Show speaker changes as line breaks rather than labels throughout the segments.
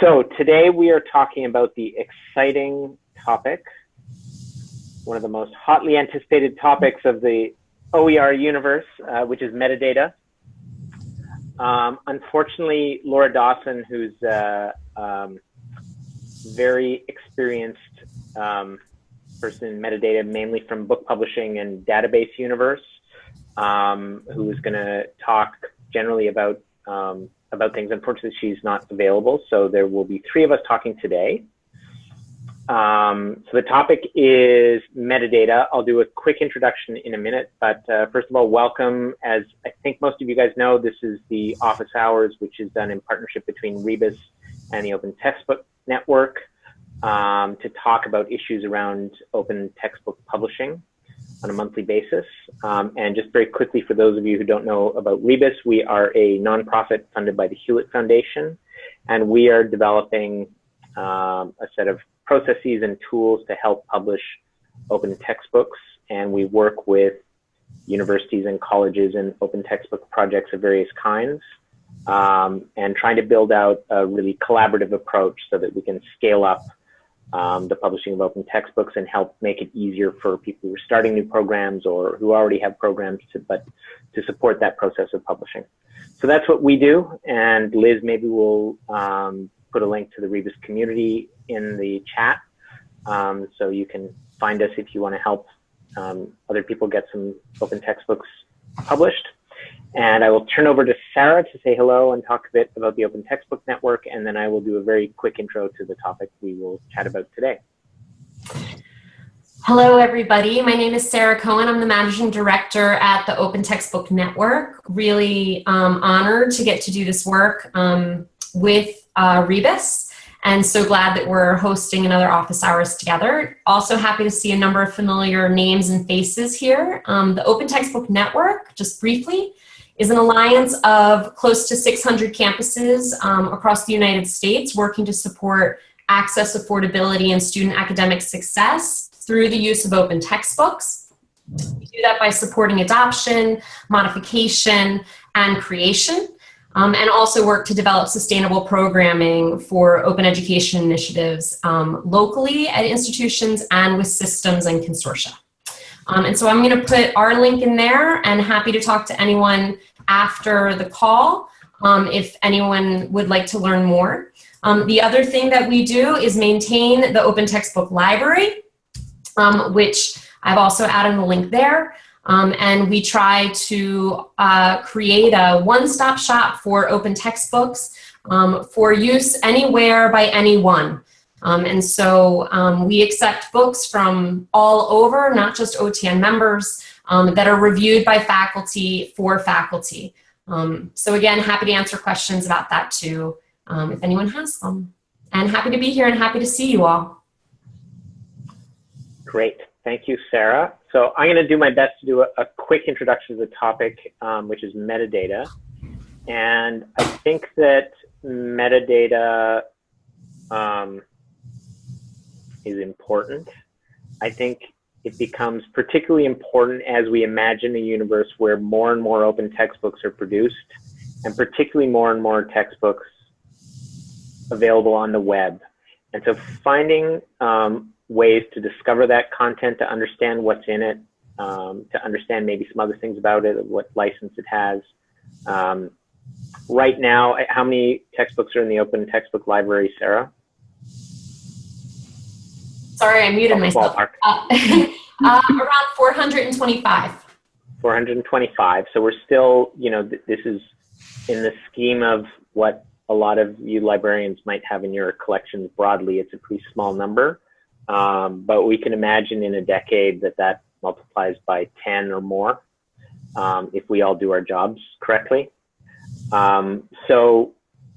So today we are talking about the exciting topic, one of the most hotly anticipated topics of the OER universe, uh, which is metadata. Um, unfortunately, Laura Dawson, who's a uh, um, very experienced um, person in metadata, mainly from book publishing and database universe, um, who is going to talk generally about um, about things. Unfortunately, she's not available, so there will be three of us talking today. Um, so the topic is metadata. I'll do a quick introduction in a minute, but uh, first of all, welcome. As I think most of you guys know, this is the office hours, which is done in partnership between Rebus and the Open Textbook Network um, to talk about issues around open textbook publishing on a monthly basis. Um, and just very quickly, for those of you who don't know about Rebus, we are a nonprofit funded by the Hewlett Foundation, and we are developing um, a set of processes and tools to help publish open textbooks. And we work with universities and colleges and open textbook projects of various kinds. Um, and trying to build out a really collaborative approach so that we can scale up um, the publishing of open textbooks and help make it easier for people who are starting new programs or who already have programs to, but to support that process of publishing. So that's what we do. And Liz, maybe we'll um, put a link to the Rebus community in the chat. Um, so you can find us if you want to help um, other people get some open textbooks published. And I will turn over to Sarah to say hello and talk a bit about the Open Textbook Network, and then I will do a very quick intro to the topic we will chat about today.
Hello, everybody. My name is Sarah Cohen. I'm the Managing Director at the Open Textbook Network. Really um, honored to get to do this work um, with uh, Rebus and so glad that we're hosting another office hours together. Also happy to see a number of familiar names and faces here. Um, the Open Textbook Network, just briefly, is an alliance of close to 600 campuses um, across the United States working to support access, affordability, and student academic success through the use of open textbooks. We do that by supporting adoption, modification, and creation, um, and also work to develop sustainable programming for open education initiatives um, locally at institutions and with systems and consortia. Um, and so I'm going to put our link in there and happy to talk to anyone after the call um, if anyone would like to learn more. Um, the other thing that we do is maintain the open textbook library, um, which I've also added the link there. Um, and we try to uh, create a one-stop shop for open textbooks um, for use anywhere by anyone. Um, and so we accept books from all over, not just OTN members, um, that are reviewed by faculty for faculty. Um, so again, happy to answer questions about that too, um, if anyone has them. And happy to be here and happy to see you all.
Great, thank you, Sarah. So I'm gonna do my best to do a, a quick introduction to the topic, um, which is metadata. And I think that metadata um, is important. I think it becomes particularly important as we imagine a universe where more and more open textbooks are produced, and particularly more and more textbooks available on the web. And so finding um, ways to discover that content, to understand what's in it, um, to understand maybe some other things about it, what license it has. Um, right now, how many textbooks are in the open textbook library, Sarah?
Sorry, I muted myself. Uh, uh, around 425.
425. So we're still, you know, th this is in the scheme of what a lot of you librarians might have in your collections broadly. It's a pretty small number, um, but we can imagine in a decade that that multiplies by 10 or more um, if we all do our jobs correctly. Um, so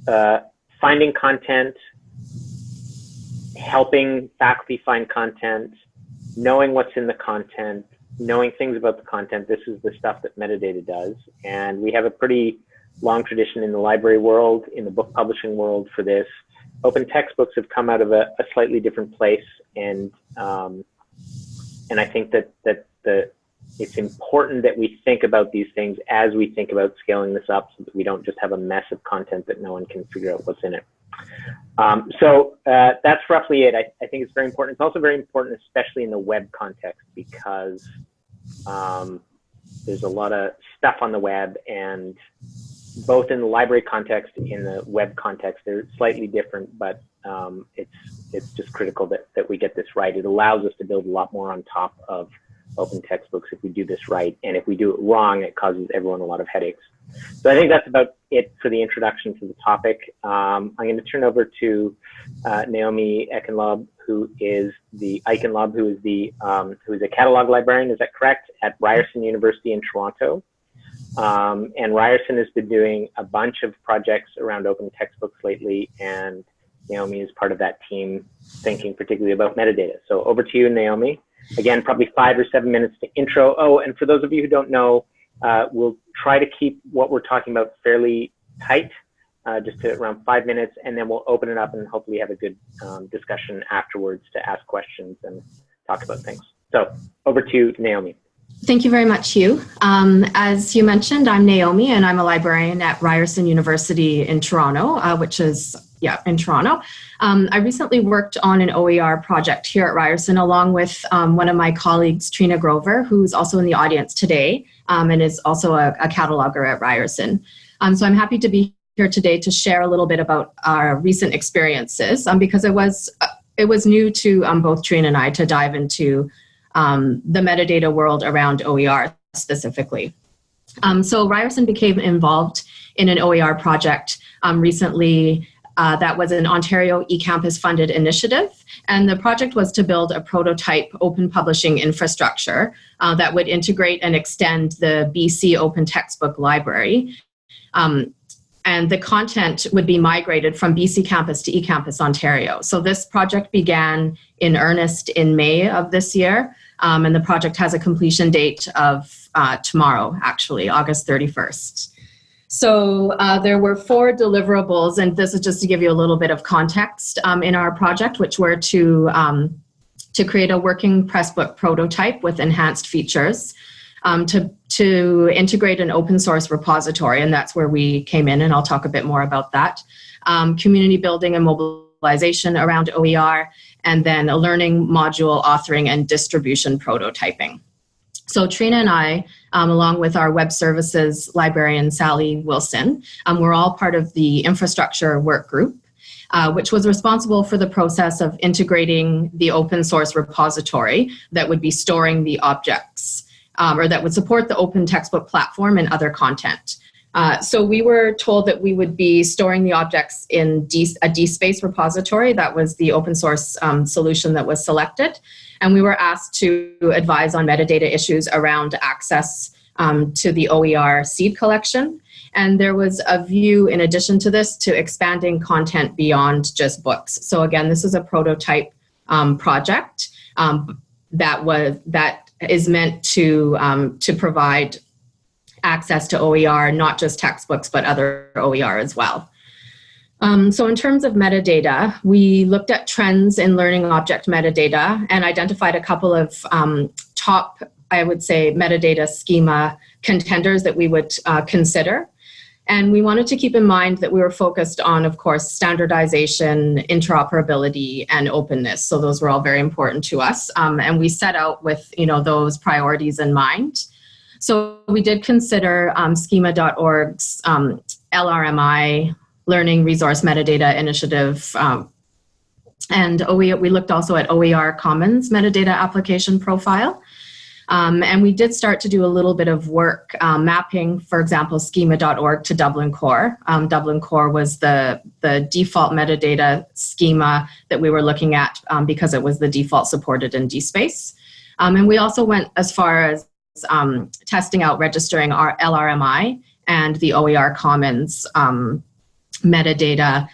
uh, finding content, helping faculty find content, knowing what's in the content, knowing things about the content. This is the stuff that metadata does. And we have a pretty long tradition in the library world, in the book publishing world for this. Open textbooks have come out of a, a slightly different place. And, um, and I think that, that the it's important that we think about these things as we think about scaling this up so that we don't just have a mess of content that no one can figure out what's in it. Um, so uh, that's roughly it. I, I, think it's very important. It's also very important, especially in the web context, because um, there's a lot of stuff on the web and both in the library context, in the web context, they're slightly different, but um, it's it's just critical that, that we get this right. It allows us to build a lot more on top of open textbooks if we do this right. And if we do it wrong, it causes everyone a lot of headaches. So I think that's about it for the introduction to the topic. Um, I'm going to turn over to uh, Naomi Eichenlaub, who is the Eichenlaub, who is the um, who is a catalog librarian. Is that correct? At Ryerson University in Toronto. Um, and Ryerson has been doing a bunch of projects around open textbooks lately, and Naomi is part of that team, thinking particularly about metadata. So over to you, Naomi. Again, probably five or seven minutes to intro. Oh, and for those of you who don't know, uh, we'll try to keep what we're talking about fairly tight, uh, just to around five minutes, and then we'll open it up and hopefully have a good um, discussion afterwards to ask questions and talk about things. So over to Naomi.
Thank you very much, Hugh. Um, as you mentioned, I'm Naomi, and I'm a librarian at Ryerson University in Toronto, uh, which is yeah, in Toronto. Um, I recently worked on an OER project here at Ryerson along with um, one of my colleagues, Trina Grover, who's also in the audience today um, and is also a, a cataloger at Ryerson. Um, so I'm happy to be here today to share a little bit about our recent experiences um, because it was, it was new to um, both Trina and I to dive into the metadata world around OER specifically. so Ryerson became involved in an OER project recently uh, that was an Ontario eCampus funded initiative. And the project was to build a prototype open publishing infrastructure uh, that would integrate and extend the BC Open Textbook Library. Um, and the content would be migrated from BC Campus to eCampus Ontario. So this project began in earnest in May of this year. Um, and the project has a completion date of uh, tomorrow, actually, August 31st. So uh, there were four deliverables, and this is just to give you a little bit of context um, in our project, which were to, um, to create a working Pressbook prototype with enhanced features, um, to, to integrate an open source repository, and that's where we came in, and I'll talk a bit more about that, um, community building and mobilization around OER, and then a learning module authoring and distribution prototyping. So Trina and I, um, along with our web services librarian, Sally Wilson, um, we're all part of the infrastructure work group, uh, which was responsible for the process of integrating the open source repository that would be storing the objects um, or that would support the open textbook platform and other content. Uh, so we were told that we would be storing the objects in D, a DSpace repository. That was the open source um, solution that was selected. And we were asked to advise on metadata issues around access um, to the OER seed collection. And there was a view in addition to this to expanding content beyond just books. So again, this is a prototype um, project um, that was that is meant to um, to provide access to OER, not just textbooks, but other OER as well. Um, so in terms of metadata, we looked at trends in learning object metadata and identified a couple of um, top, I would say, metadata schema contenders that we would uh, consider. And we wanted to keep in mind that we were focused on, of course, standardization, interoperability, and openness. So those were all very important to us. Um, and we set out with you know, those priorities in mind. So we did consider um, schema.org's um, LRMI Learning Resource Metadata Initiative. Um, and OE, we looked also at OER Commons metadata application profile. Um, and we did start to do a little bit of work um, mapping, for example, schema.org to Dublin Core. Um, Dublin Core was the, the default metadata schema that we were looking at um, because it was the default supported in DSpace. Um, and we also went as far as um, testing out registering our LRMI and the OER Commons um, metadata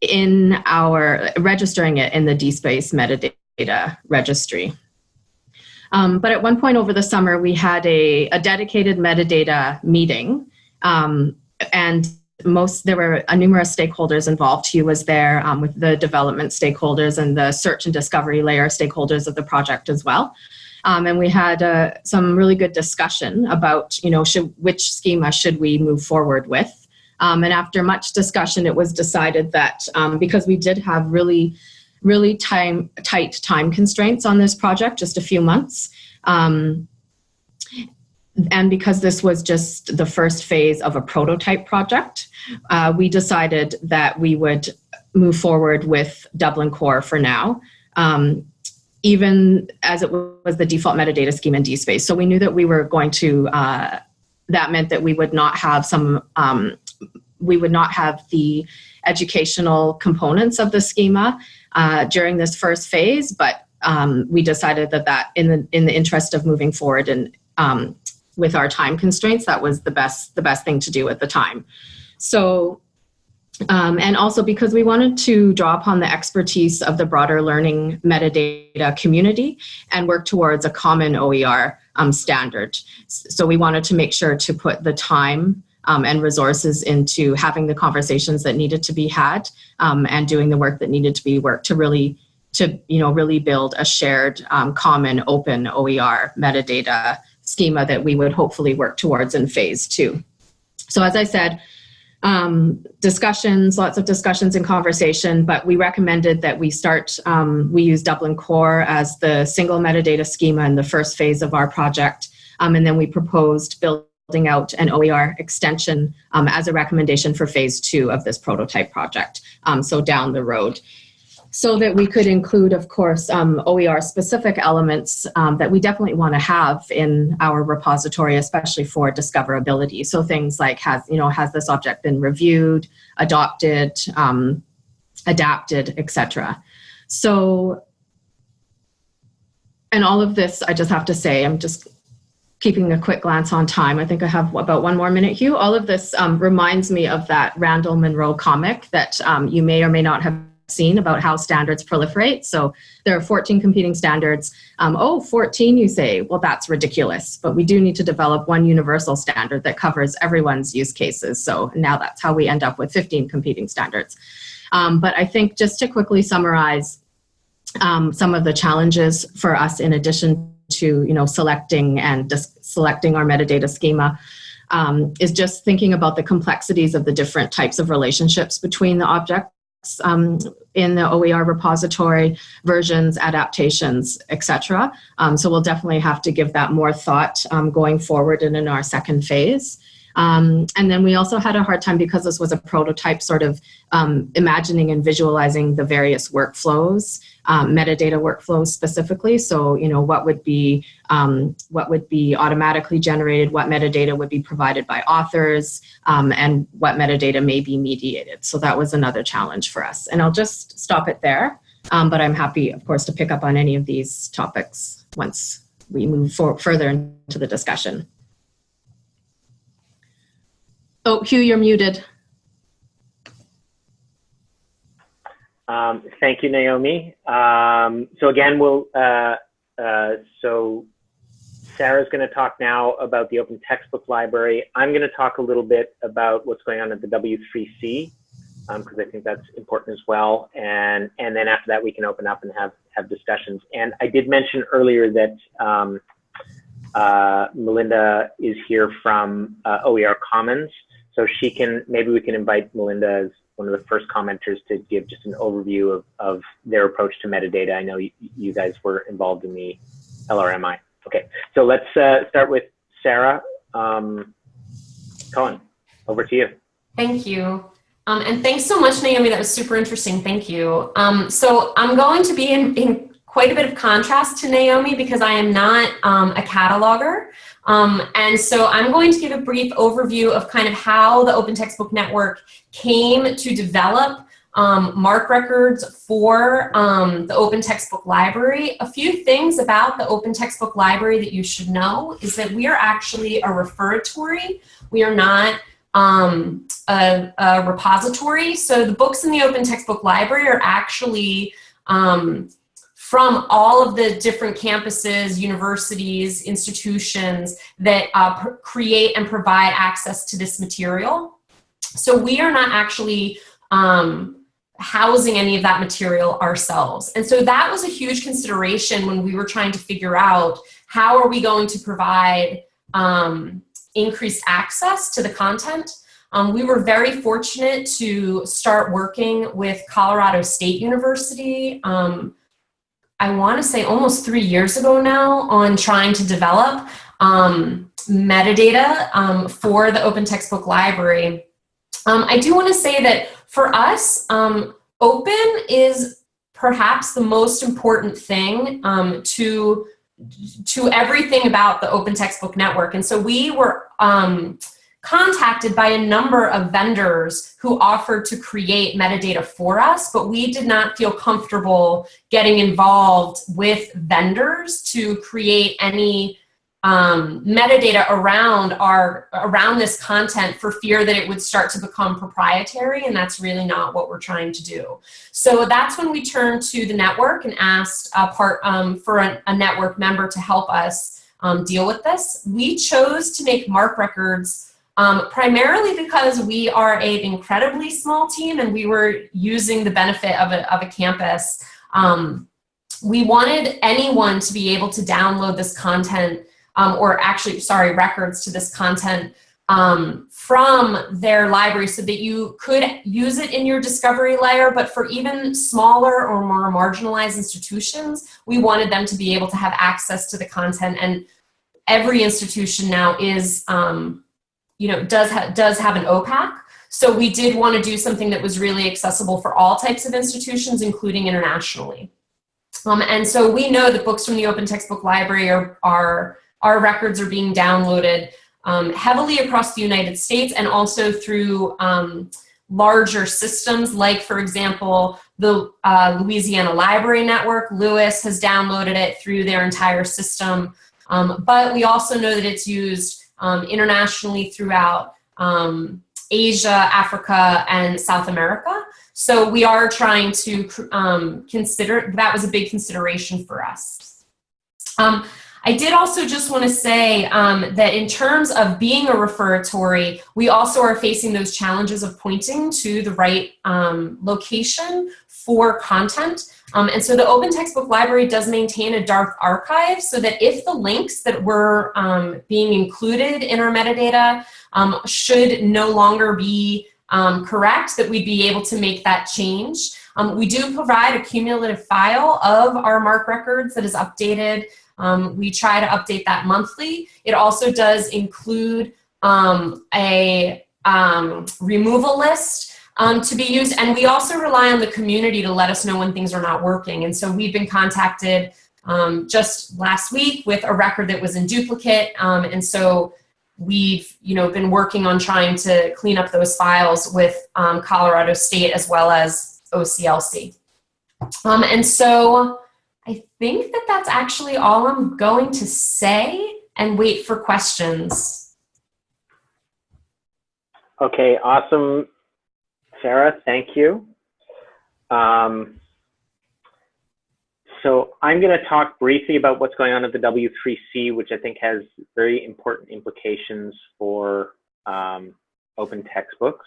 in our, registering it in the DSpace metadata registry. Um, but at one point over the summer, we had a, a dedicated metadata meeting um, and most there were uh, numerous stakeholders involved. He was there um, with the development stakeholders and the search and discovery layer stakeholders of the project as well. Um, and we had uh, some really good discussion about, you know, should, which schema should we move forward with. Um, and after much discussion, it was decided that um, because we did have really, really time tight time constraints on this project, just a few months, um, and because this was just the first phase of a prototype project, uh, we decided that we would move forward with Dublin Core for now, um, even as it was the default metadata scheme in DSpace. So we knew that we were going to, uh, that meant that we would not have some, um, we would not have the educational components of the schema uh, during this first phase, but um, we decided that that in the in the interest of moving forward and um, with our time constraints, that was the best the best thing to do at the time. So, um, and also because we wanted to draw upon the expertise of the broader learning metadata community and work towards a common OER um, standard. So we wanted to make sure to put the time um, and resources into having the conversations that needed to be had um, and doing the work that needed to be worked to really to you know really build a shared um, common open OER metadata schema that we would hopefully work towards in phase two. So as I said, um, discussions, lots of discussions and conversation, but we recommended that we start, um, we use Dublin Core as the single metadata schema in the first phase of our project. Um, and then we proposed building out an OER extension um, as a recommendation for phase two of this prototype project. Um, so down the road so that we could include, of course, um, OER specific elements um, that we definitely want to have in our repository, especially for discoverability. So things like has, you know, has this object been reviewed, adopted, um, adapted, etc. So, and all of this, I just have to say, I'm just keeping a quick glance on time. I think I have about one more minute, Hugh. All of this um, reminds me of that Randall Munroe comic that um, you may or may not have seen about how standards proliferate. So there are 14 competing standards. Um, oh, 14, you say, well, that's ridiculous. But we do need to develop one universal standard that covers everyone's use cases. So now that's how we end up with 15 competing standards. Um, but I think just to quickly summarize um, some of the challenges for us in addition to you know selecting and selecting our metadata schema um, is just thinking about the complexities of the different types of relationships between the objects um, in the OER repository, versions, adaptations, etc. Um, so we'll definitely have to give that more thought um, going forward and in our second phase. Um, and then we also had a hard time because this was a prototype sort of um, imagining and visualizing the various workflows, um, metadata workflows specifically. So, you know, what would be um, what would be automatically generated, what metadata would be provided by authors, um, and what metadata may be mediated. So that was another challenge for us. And I'll just stop it there. Um, but I'm happy, of course, to pick up on any of these topics once we move further into the discussion. Oh, Hugh, you're muted.
Um, thank you, Naomi. Um, so again, we'll, uh, uh, so Sarah's going to talk now about the open textbook library. I'm going to talk a little bit about what's going on at the W3C because um, I think that's important as well. And and then after that, we can open up and have have discussions. And I did mention earlier that um, uh, Melinda is here from uh, OER Commons. So she can, maybe we can invite Melinda as one of the first commenters to give just an overview of, of their approach to metadata. I know you, you guys were involved in the LRMI. Okay, so let's uh, start with Sarah um. Over to you.
Thank you. Um, and thanks so much, Naomi. That was super interesting. Thank you. Um, so I'm going to be in, in, quite a bit of contrast to Naomi because I am not um, a cataloger. Um, and so I'm going to give a brief overview of kind of how the Open Textbook Network came to develop um, MARC records for um, the Open Textbook Library. A few things about the Open Textbook Library that you should know is that we are actually a referatory. We are not um, a, a, repository. So the books in the Open Textbook Library are actually um, from all of the different campuses, universities, institutions that uh, create and provide access to this material. So we are not actually um, housing any of that material ourselves. And so that was a huge consideration when we were trying to figure out how are we going to provide um, increased access to the content? Um, we were very fortunate to start working with Colorado State University, um, I want to say almost three years ago now, on trying to develop um, metadata um, for the Open Textbook Library. Um, I do want to say that for us, um, open is perhaps the most important thing to to everything about the Open Textbook Network. And so we were um, contacted by a number of vendors who offered to create metadata for us, but we did not feel comfortable getting involved with vendors to create any um, metadata around our around this content for fear that it would start to become proprietary and that's really not what we're trying to do. So that's when we turned to the network and asked a part um, for a, a, network member to help us um, deal with this. We chose to make MARC records um, primarily because we are an incredibly small team and we were using the benefit of a, of a campus. Um, we wanted anyone to be able to download this content um, or actually, sorry, records to this content um, from their library so that you could use it in your discovery layer, but for even smaller or more marginalized institutions, we wanted them to be able to have access to the content and every institution now is, um, you know, does, ha does have an OPAC. So we did want to do something that was really accessible for all types of institutions, including internationally. Um, and so we know that books from the Open Textbook Library are, are our records are being downloaded um, heavily across the United States and also through um, larger systems like, for example, the uh, Louisiana Library Network. LOUIS has downloaded it through their entire system. Um, but we also know that it's used um, internationally throughout um, Asia, Africa, and South America. So we are trying to um, consider, that was a big consideration for us. Um, I did also just want to say um, that in terms of being a referatory, we also are facing those challenges of pointing to the right um, location for content. Um, and so the Open Textbook Library does maintain a dark archive so that if the links that were um, being included in our metadata um, should no longer be um, correct, that we'd be able to make that change. we do provide a cumulative file of our MARC records that is updated um, we try to update that monthly. It also does include um, a um, removal list um, to be used. And we also rely on the community to let us know when things are not working. And so we've been contacted um, just last week with a record that was in duplicate. Um, and so we've you know, been working on trying to clean up those files with Colorado State as well as OCLC. and so I think that that's actually all I'm going to say and wait for questions.
Okay, awesome, Sarah, thank you. Um, so I'm going to talk briefly about what's going on at the W3C, which I think has very important implications for um, open textbooks.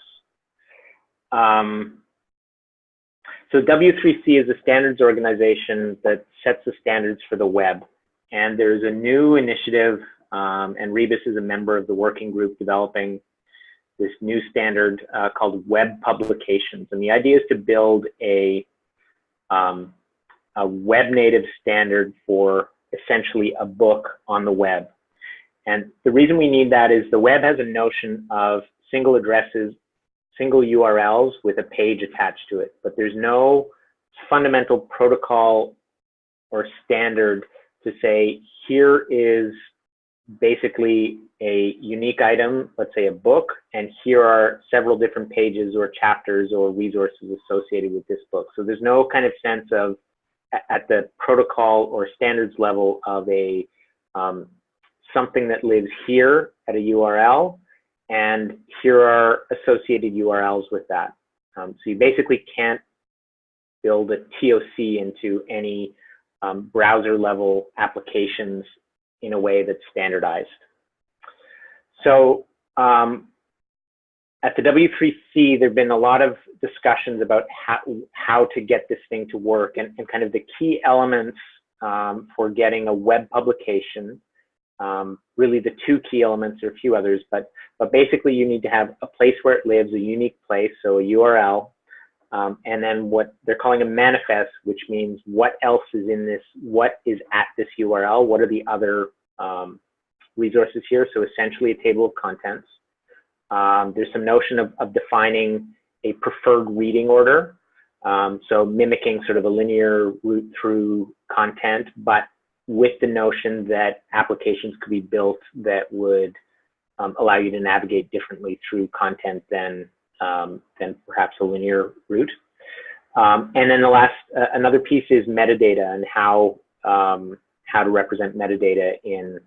Um, so W3C is a standards organization that sets the standards for the web. And there's a new initiative, um, and Rebus is a member of the working group developing this new standard uh, called Web Publications. And the idea is to build a, um, a web native standard for essentially a book on the web. And the reason we need that is the web has a notion of single addresses single URLs with a page attached to it, but there's no fundamental protocol or standard to say, here is basically a unique item, let's say a book, and here are several different pages or chapters or resources associated with this book. So there's no kind of sense of at the protocol or standards level of a um, something that lives here at a URL and here are associated URLs with that. Um, so you basically can't build a TOC into any um, browser level applications in a way that's standardized. So um, at the W3C, there have been a lot of discussions about how, how to get this thing to work and, and kind of the key elements um, for getting a web publication. Um, really the two key elements, or a few others, but, but basically you need to have a place where it lives, a unique place, so a URL, um, and then what they're calling a manifest, which means what else is in this, what is at this URL, what are the other um, resources here, so essentially a table of contents. Um, there's some notion of, of, defining a preferred reading order, um, so mimicking sort of a linear route through content, but with the notion that applications could be built that would um, allow you to navigate differently through content than um, than perhaps a linear route. Um, and then the last, uh, another piece is metadata and how um, how to represent metadata in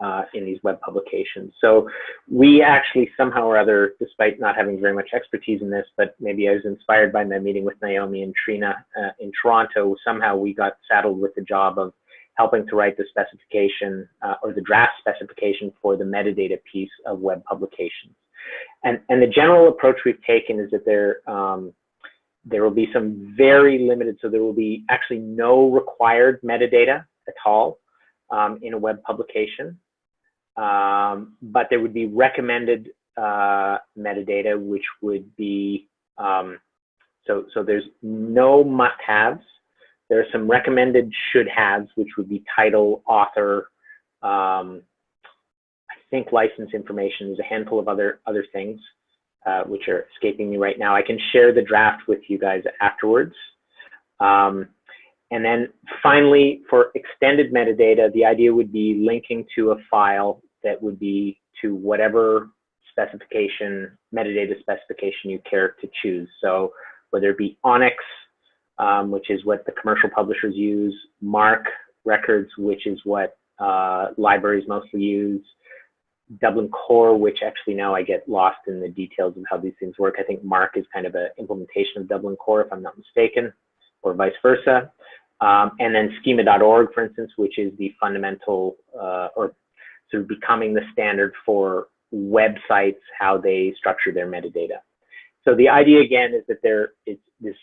uh, in these web publications. So we actually somehow or other, despite not having very much expertise in this, but maybe I was inspired by my meeting with Naomi and Trina uh, in Toronto, somehow we got saddled with the job of helping to write the specification uh, or the draft specification for the metadata piece of web publications. And, and the general approach we've taken is that there, um, there will be some very limited, so there will be actually no required metadata at all um, in a web publication. Um, but there would be recommended uh, metadata, which would be, um, so, so there's no must-haves. There are some recommended should-haves, which would be title, author, um, think license information. There's a handful of other other things uh, which are escaping me right now. I can share the draft with you guys afterwards. Um, and then finally, for extended metadata, the idea would be linking to a file that would be to whatever specification, metadata specification you care to choose. So whether it be ONIX, um, which is what the commercial publishers use, MARC records, which is what uh, libraries mostly use, Dublin Core, which actually now I get lost in the details of how these things work. I think MARC is kind of an implementation of Dublin Core, if I'm not mistaken, or vice versa. Um, and then schema.org, for instance, which is the fundamental uh, or sort of becoming the standard for websites, how they structure their metadata. So the idea again is that there is this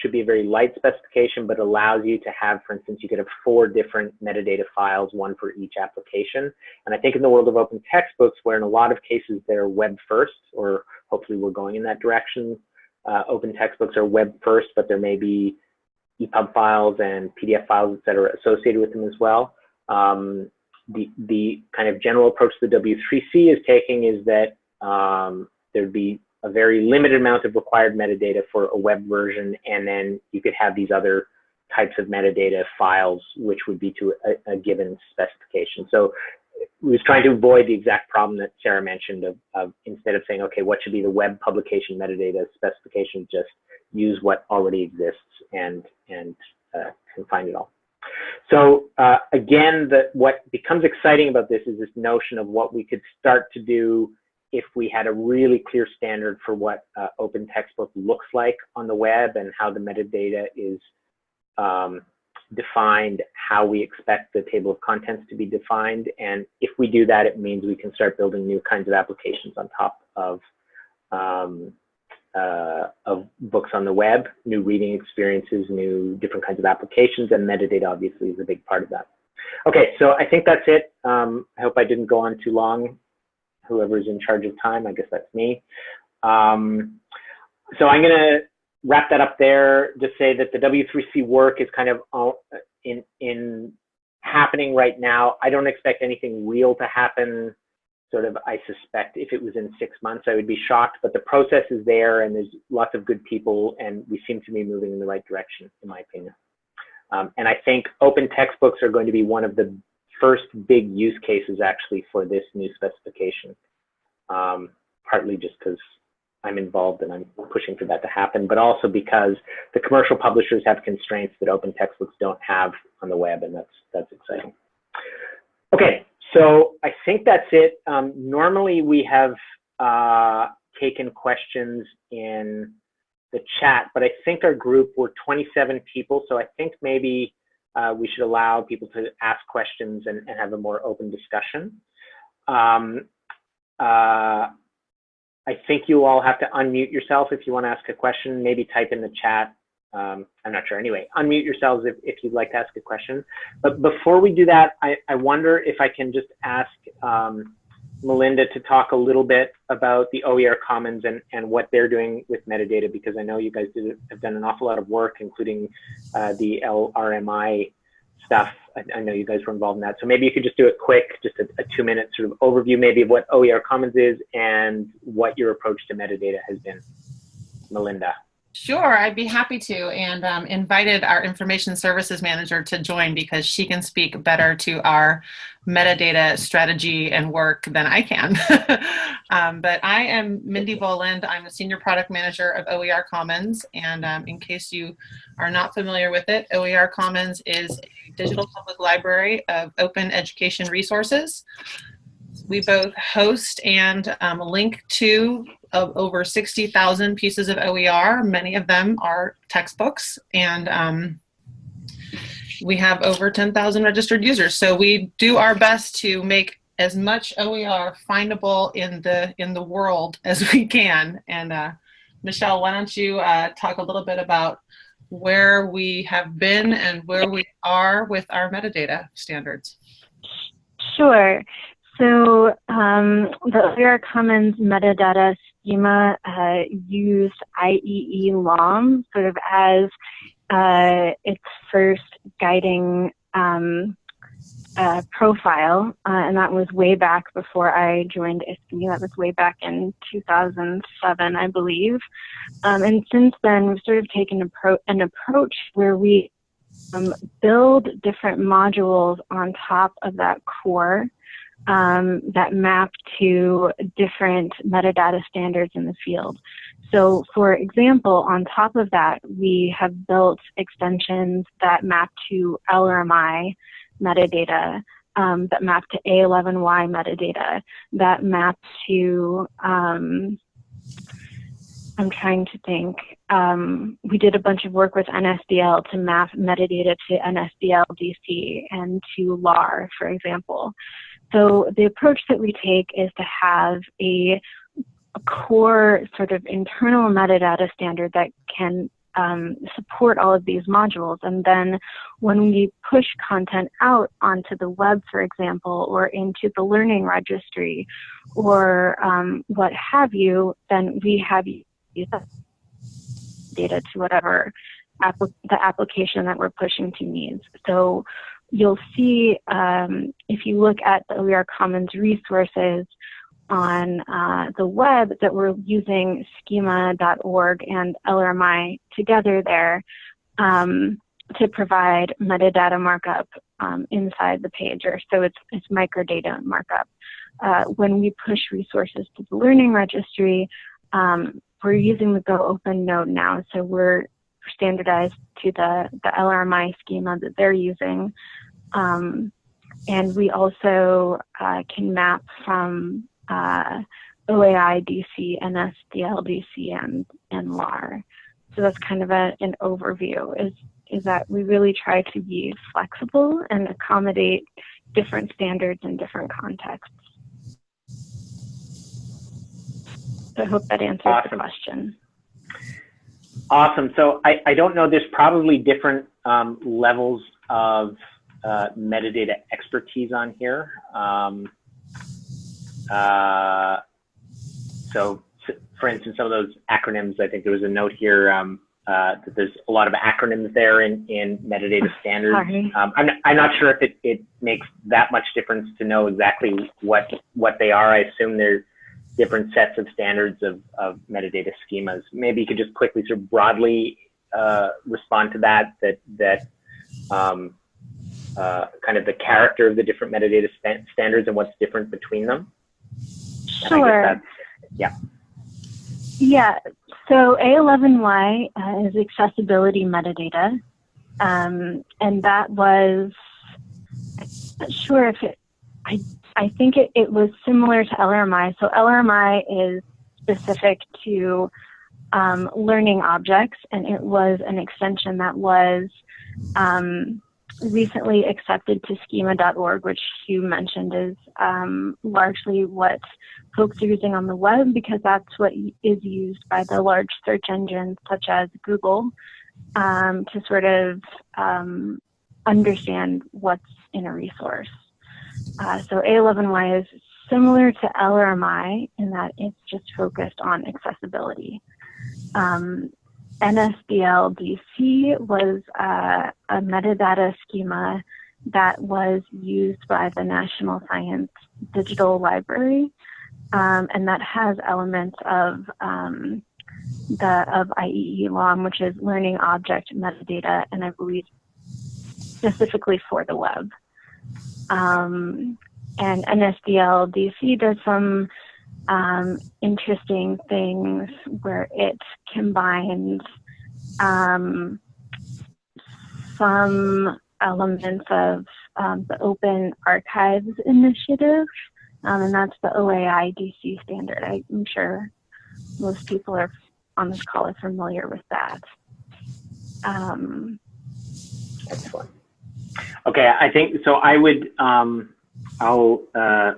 should be a very light specification, but allows you to have, for instance, you could have four different metadata files, one for each application. And I think in the world of open textbooks, where in a lot of cases they're web first, or hopefully we're going in that direction, uh, open textbooks are web first, but there may be EPUB files and PDF files, et cetera, associated with them as well. Um, the, the kind of general approach the W3C is taking is that um, there'd be a very limited amount of required metadata for a web version, and then you could have these other types of metadata files, which would be to a, a given specification. So we was trying to avoid the exact problem that Sarah mentioned of, of, instead of saying, okay, what should be the web publication metadata specification, just use what already exists and, and uh, can find it all. So uh, again, the, what becomes exciting about this is this notion of what we could start to do if we had a really clear standard for what uh, open textbook looks like on the web and how the metadata is um, defined, how we expect the table of contents to be defined. And if we do that, it means we can start building new kinds of applications on top of, um, uh, of books on the web, new reading experiences, new different kinds of applications, and metadata obviously is a big part of that. Okay, so I think that's it. Um, I hope I didn't go on too long whoever's in charge of time. I guess that's me. Um, so I'm going to wrap that up there. Just say that the W3C work is kind of uh, in in happening right now. I don't expect anything real to happen. Sort of, I suspect if it was in six months, I would be shocked. But the process is there, and there's lots of good people, and we seem to be moving in the right direction, in my opinion. Um, and I think open textbooks are going to be one of the first big use cases actually for this new specification. Um, partly just because I'm involved and I'm pushing for that to happen, but also because the commercial publishers have constraints that open textbooks don't have on the web, and that's that's exciting. Okay, so I think that's it. Um, normally we have uh, taken questions in the chat, but I think our group were 27 people, so I think maybe uh, we should allow people to ask questions and, and have a more open discussion. Um, uh, I think you all have to unmute yourself if you want to ask a question. Maybe type in the chat um, I'm not sure. Anyway, unmute yourselves if, if you'd like to ask a question. But before we do that, I, I wonder if I can just ask um, Melinda to talk a little bit about the OER Commons and, and what they're doing with metadata, because I know you guys did, have done an awful lot of work, including uh, the LRMI stuff. I, I, know you guys were involved in that. So maybe you could just do a quick, just a, a two minute sort of overview maybe of what OER Commons is and what your approach to metadata has been. Melinda.
Sure, I'd be happy to, and um, invited our information services manager to join because she can speak better to our metadata strategy and work than I can. um, but I am Mindy Boland. I'm a senior product manager of OER Commons, and um, in case you are not familiar with it, OER Commons is a digital public library of open education resources. We both host and um, link to of over 60,000 pieces of OER. Many of them are textbooks and um, we have over 10,000 registered users. So we do our best to make as much OER findable in the in the world as we can. And uh, Michelle, why don't you uh, talk a little bit about where we have been and where we are with our metadata standards?
Sure. So um, the OER Commons metadata schema uh, used IEEE LOM sort of as uh, its first guiding um, uh, profile, uh, and that was way back before I joined ISKME. That was way back in 2007, I believe. Um, and since then, we've sort of taken appro- an approach where we um, build different modules on top of that core um, that map to different metadata standards in the field. So for example, on top of that, we have built extensions that map to LRMI metadata, um, that map to A11Y metadata, that map to, um, I'm trying to think, um, we did a bunch of work with NSDL to map metadata to NSDL DC and to LAR, for example. So the approach that we take is to have a, a core sort of internal metadata standard that can um, support all of these modules. And then when we push content out onto the web, for example, or into the learning registry or um, what have you, then we have data to whatever the application that we're pushing to needs. So you'll see um, if you look at the OER Commons resources on uh, the web that we're using schema.org and LRMI together there um, to provide metadata markup um, inside the page, or so it's, it's microdata markup. Uh, when we push resources to the learning registry, um, we're using the Go Open node now, so we're standardized to the, the LRMI schema that they're using. Um, and we also uh, can map from uh, OAI DC, NSDL DC, and, and LAR. So that's kind of a, an overview is, is that we really try to be flexible and accommodate different standards in different contexts. So I hope that answers awesome. the question.
Awesome. So I, I don't know, there's probably different um, levels of uh, metadata expertise on here. Um, uh, so, for instance, some of those acronyms, I think there was a note here um, uh, that there's a lot of acronyms there in, in metadata standards. Um, I'm, I'm not sure if it, it makes that much difference to know exactly what what they are. I assume there's different sets of standards of, of metadata schemas. Maybe you could just quickly sort of broadly uh, respond to that, that, that um, uh, kind of the character of the different metadata st standards and what's different between them.
Sure.
yeah.
Yeah. So A11Y uh, is accessibility metadata. Um, and that was, I'm not sure if it, I, I think it, it was similar to LRMI. So LRMI is specific to um, learning objects, and it was an extension that was um, recently accepted to schema.org, which you mentioned is um, largely what folks are using on the web because that's what is used by the large search engines such as Google. um, to sort of um, understand what's in a resource. Uh, so A11Y is similar to LRMI in that it's just focused on accessibility. Um, NSDL DC was uh, a metadata schema that was used by the National Science Digital Library, um, and that has elements of um, the of IEEE LOM, which is learning object metadata, and I believe specifically for the web. Um, and NSDL DC does some um, interesting things where it combines um, some elements of um, the Open Archives Initiative, um, and that's the OAI DC standard. I'm sure most people are on this call are familiar with that. Um,
Excellent. Okay, I think so. I would, um, I'll uh,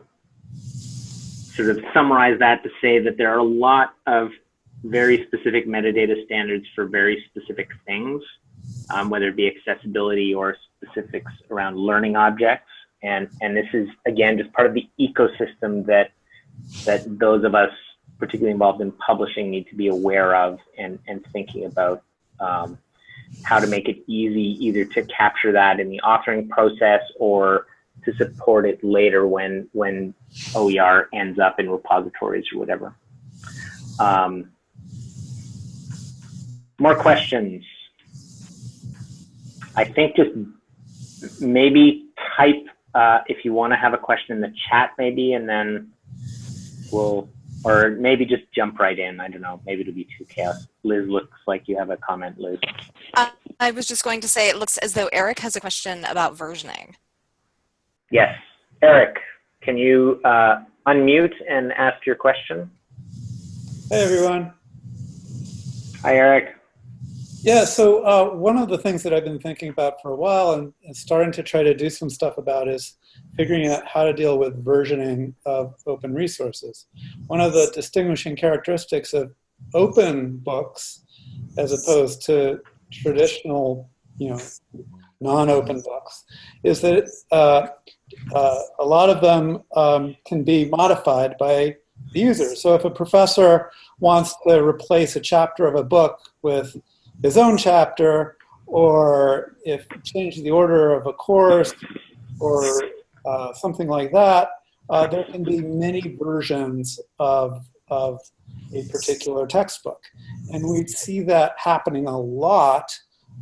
sort of summarize that to say that there are a lot of very specific metadata standards for very specific things, um, whether it be accessibility or specifics around learning objects. And, and this is, again, just part of the ecosystem that, that those of us particularly involved in publishing need to be aware of and, and thinking about um, how to make it easy either to capture that in the authoring process or to support it later when when OER ends up in repositories or whatever. Um, more questions? I think just maybe type uh, if you want to have a question in the chat maybe and then we'll or maybe just jump right in. I don't know. Maybe it'll be too chaos. Liz looks like you have a comment, Liz.
Uh, I was just going to say it looks as though Eric has a question about versioning.
Yes. Eric, can you uh, unmute and ask your question?
Hey, everyone.
Hi, Eric.
Yeah, so uh, one of the things that I've been thinking about for a while and, and starting to try to do some stuff about is figuring out how to deal with versioning of open resources. One of the distinguishing characteristics of open books as opposed to traditional, you know, non-open books is that uh, uh, a lot of them um, can be modified by the user. So if a professor wants to replace a chapter of a book with his own chapter, or if change the order of a course, or uh, something like that, uh, there can be many versions of, of a particular textbook. And we see that happening a lot,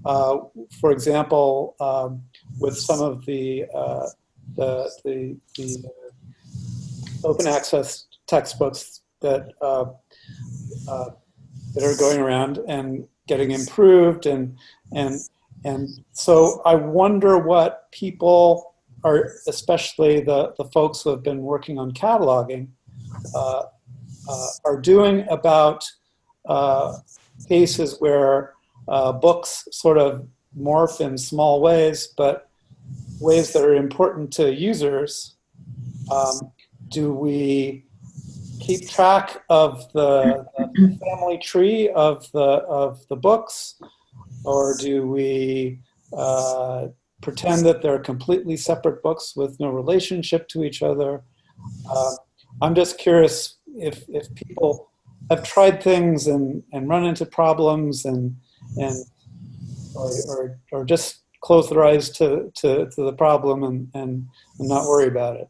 uh, for example, um, with some of the, uh, the, the, the, open access textbooks that, uh, uh, that are going around and getting improved. And, and, and so I wonder what people are especially the, the folks who have been working on cataloging, uh, are doing about uh, cases where uh, books sort of morph in small ways, but ways that are important to users. Um, do we keep track of the, the, family tree of the of the books, or do we uh, pretend that they're completely separate books with no relationship to each other. Uh, I'm just curious if, if people have tried things and, and run into problems and, and or, or, or just close their eyes to, to, to the problem and, and, and not worry about it.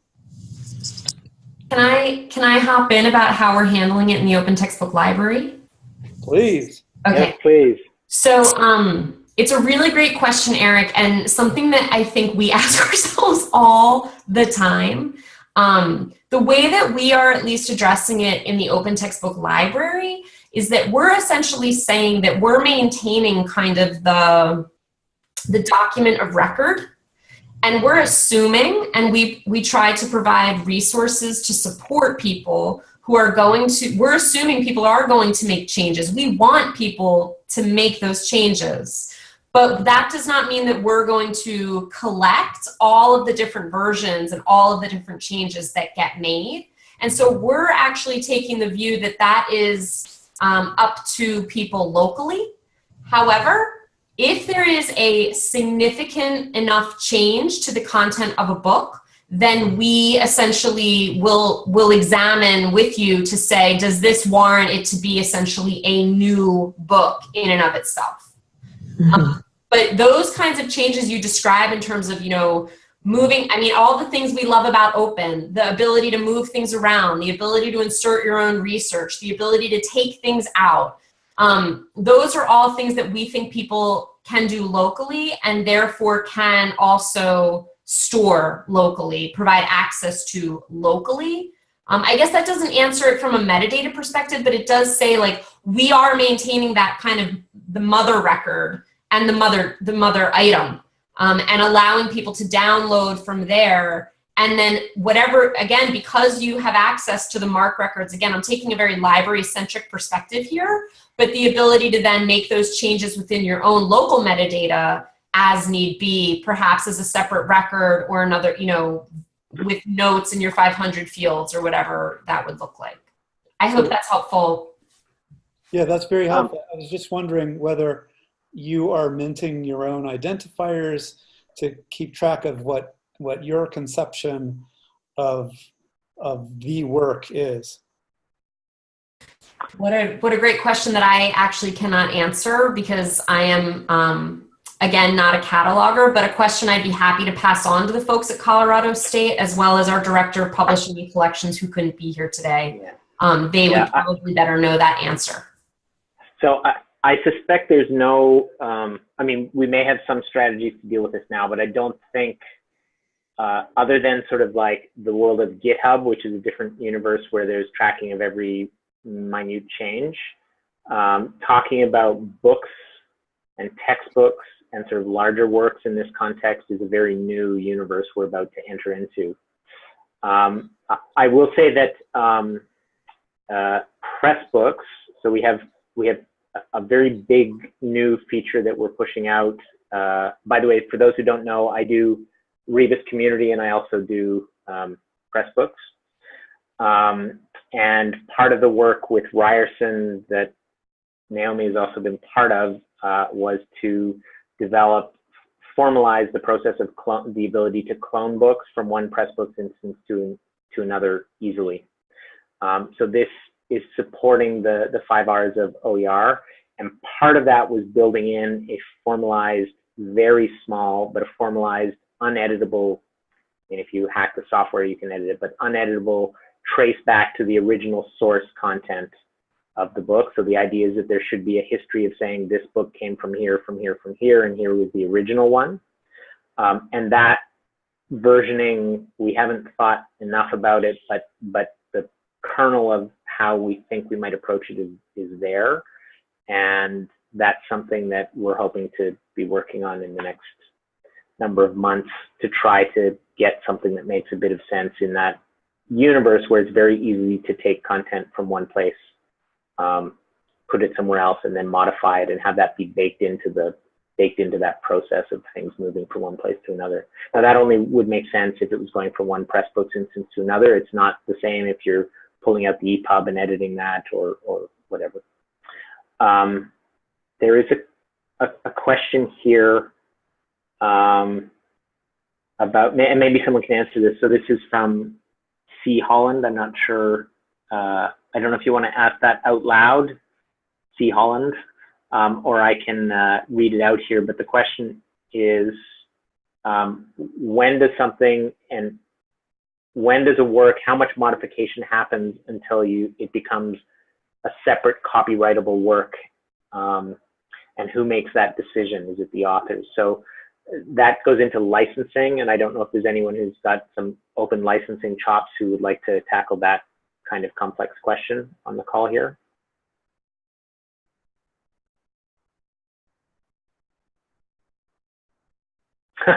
Can I, can I hop in about how we're handling it in the open textbook library?
Please.
Okay.
Yes, please.
So um, it's a really great question, Eric, and something that I think we ask ourselves all the time. Um, the way that we are at least addressing it in the open textbook library is that we're essentially saying that we're maintaining kind of the, the document of record and we're assuming and we, we try to provide resources to support people who are going to, we're assuming people are going to make changes. We want people to make those changes. But that does not mean that we're going to collect all of the different versions and all of the different changes that get made. And so we're actually taking the view that that is um, up to people locally. However, if there is a significant enough change to the content of a book, then we essentially will will examine with you to say, does this warrant it to be essentially a new book in and of itself? Mm-hmm. Um, but those kinds of changes you describe in terms of, you know, moving, I mean, all the things we love about open, the ability to move things around, the ability to insert your own research, the ability to take things out. Um, those are all things that we think people can do locally and therefore can also store locally, provide access to locally. Um, I guess that doesn't answer it from a metadata perspective, but it does say like we are maintaining that kind of the mother record and the mother the mother item um, and allowing people to download from there and then whatever again because you have access to the MARC records again i'm taking a very library centric perspective here but the ability to then make those changes within your own local metadata as need be, perhaps as a separate record or another, you know, with notes in your 500 fields or whatever that would look like. I hope that's helpful.
Yeah, that's very um, helpful. I was just wondering whether you are minting your own identifiers to keep track of what, what your conception of, of the work is.
What a, what a great question that I actually cannot answer because I am um, again, not a cataloger, but a question I'd be happy to pass on to the folks at Colorado State, as well as our director of publishing and collections who couldn't be here today. Um, they yeah, would probably I, better know that answer.
So I, I suspect there's no, um, I mean, we may have some strategies to deal with this now, but I don't think, uh, other than sort of like the world of GitHub, which is a different universe where there's tracking of every minute change, um, talking about books and textbooks and sort of larger works in this context is a very new universe we're about to enter into. Um, I will say that um, uh, Pressbooks, so we have we have a very big new feature that we're pushing out. Uh, by the way, for those who don't know, I do Rebus Community and I also do um, Pressbooks. Um, and part of the work with Ryerson that Naomi has also been part of uh, was to develop, formalize the process of the ability to clone books from one Pressbooks instance to, to another easily. Um, so this is supporting the, the five R's of OER. And part of that was building in a formalized, very small, but a formalized, uneditable, and if you hack the software, you can edit it, but uneditable trace back to the original source content of the book. So the idea is that there should be a history of saying this book came from here, from here, from here, and here was the original one. Um, and that versioning, we haven't thought enough about it, but but kernel of how we think we might approach it is, is there. And that's something that we're hoping to be working on in the next number of months to try to get something that makes a bit of sense in that universe where it's very easy to take content from one place um, put it somewhere else and then modify it and have that be baked into the baked into that process of things moving from one place to another. Now that only would make sense if it was going from one Pressbooks instance to another. It's not the same if you're pulling out the EPUB and editing that or, or whatever. Um, there is a, a, a question here um, about, and maybe someone can answer this. So this is from C. Holland. I'm not sure uh, I don't know if you want to ask that out loud, C. Holland, um, or I can uh, read it out here. But the question is, um, when does something and when does it work, how much modification happens until you it becomes a separate copyrightable work? Um, and who makes that decision? Is it the authors? So that goes into licensing, and I don't know if there's anyone who's got some open licensing chops who would like to tackle that kind of complex question on the call here.